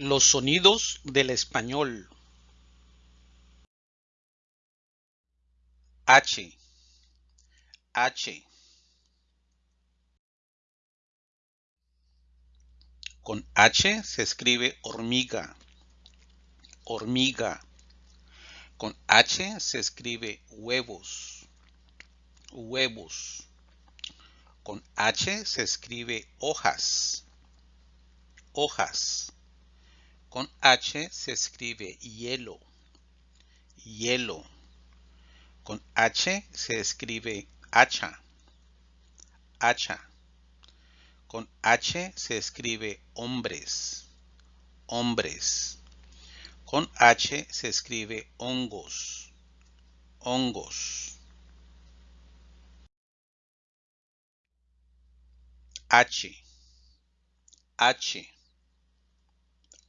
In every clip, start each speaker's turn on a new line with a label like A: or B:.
A: Los sonidos del español. H, H. Con H se escribe hormiga, hormiga. Con H se escribe huevos, huevos. Con H se escribe hojas, hojas. Con H se escribe hielo, hielo. Con H se escribe hacha, hacha. Con H se escribe hombres, hombres. Con H se escribe hongos, hongos. H, H,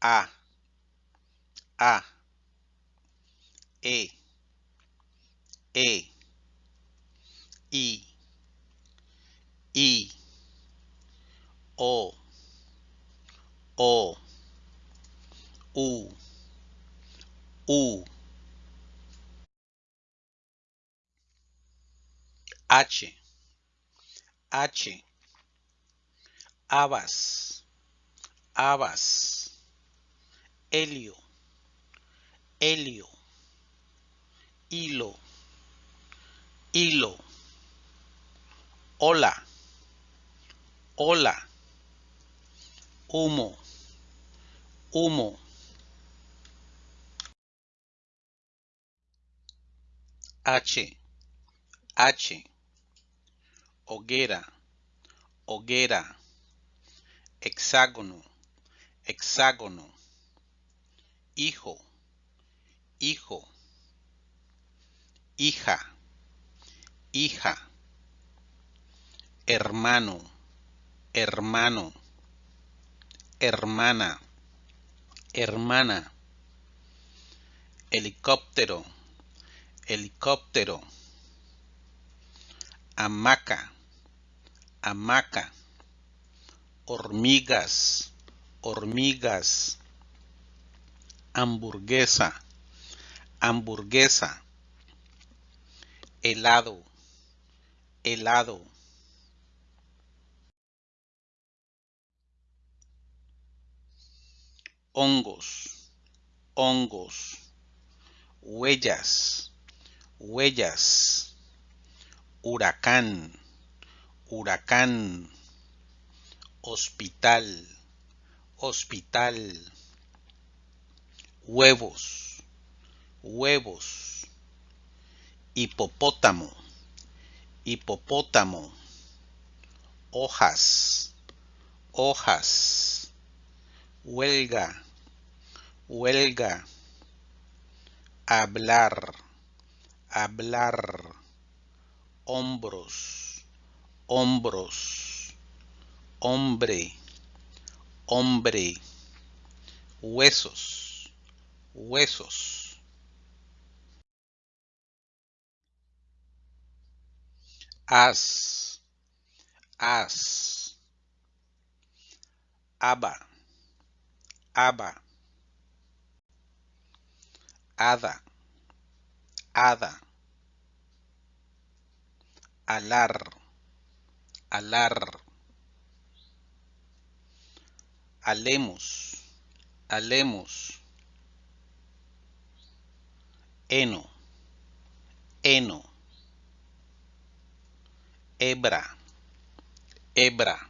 A: A, A, E, E, I, I, O, O, U, U, H, H, habas, habas, helio, helio, hilo, hilo, hola, hola, humo, humo. H, H, hoguera, hoguera, hexágono, hexágono, hijo, hijo, hija, hija, hermano, hermano, hermana, hermana, helicóptero, helicóptero, hamaca, hamaca, hormigas, hormigas, hamburguesa, hamburguesa, helado, helado. Hongos, hongos, huellas, huellas, huracán, huracán, hospital, hospital, huevos, huevos, hipopótamo, hipopótamo, hojas, hojas, huelga, huelga, hablar, hablar, hombros, hombros, hombre, hombre, huesos, huesos. As, as, aba, aba, hada, hada, alar, alar, alemos, alemos, heno, heno, hebra, hebra,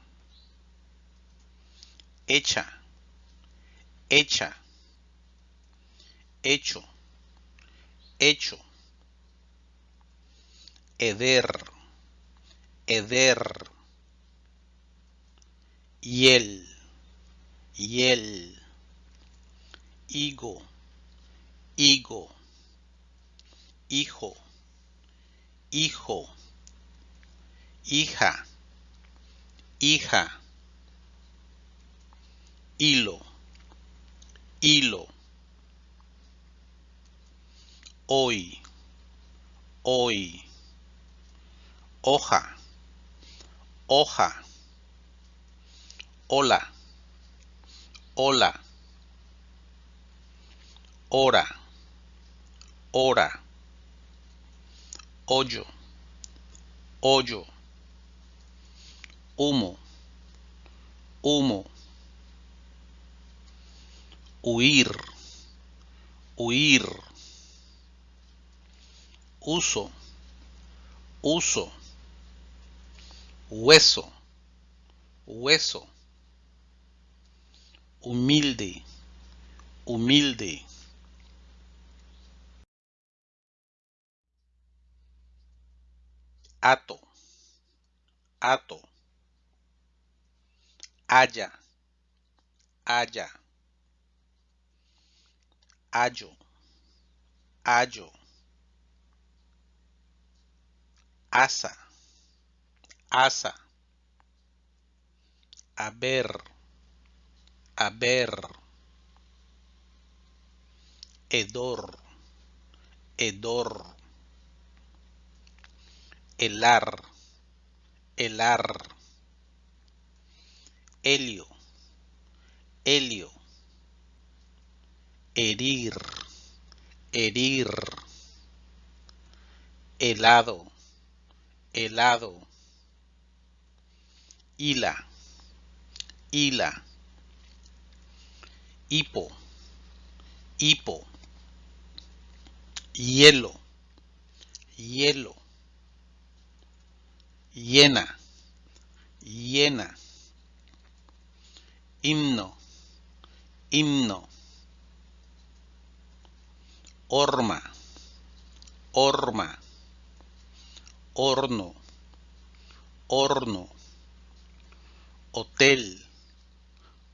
A: hecha, hecha, hecho, hecho, heder, heder, hiel, hiel, higo, higo, hijo, hijo, hija, hija, hilo, hilo, hoy, hoy, hoja, hoja, hola, hola, hora, hora, hoyo, hoyo, humo, humo, huir, huir, uso, uso, hueso, hueso, humilde, humilde. Ato, ato. Haya, haya. Ayo, ayo. Asa, asa. Haber, haber. Hedor, hedor. Helar, helar. Helio, helio. Herir, herir. Helado, helado. Hila, hila. Hipo, hipo. Hielo, hielo. Llena, llena. Himno, himno. Horma, horma. Horno, horno. Hotel,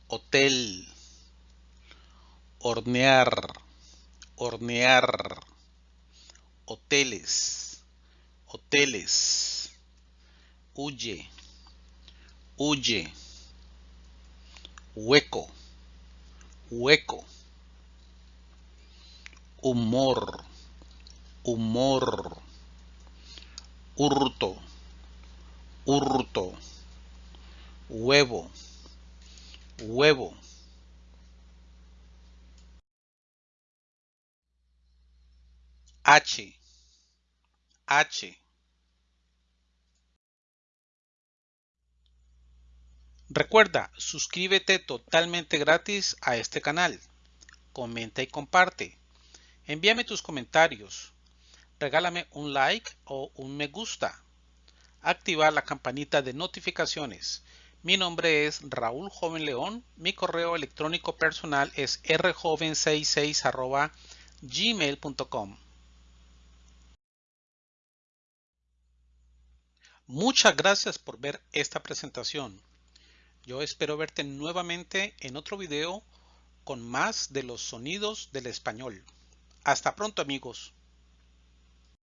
A: hotel. Hornear, hornear. Hoteles, hoteles. Huye, huye. Hueco, hueco. Humor, humor. Hurto, hurto. Huevo, huevo. H, H. Recuerda, suscríbete totalmente gratis a este canal. Comenta y comparte. Envíame tus comentarios. Regálame un like o un me gusta. Activa la campanita de notificaciones. Mi nombre es Raúl Joven León. Mi correo electrónico personal es rjoven66 gmail.com. Muchas gracias por ver esta presentación. Yo espero verte nuevamente en otro video con más de los sonidos del español. Hasta pronto amigos.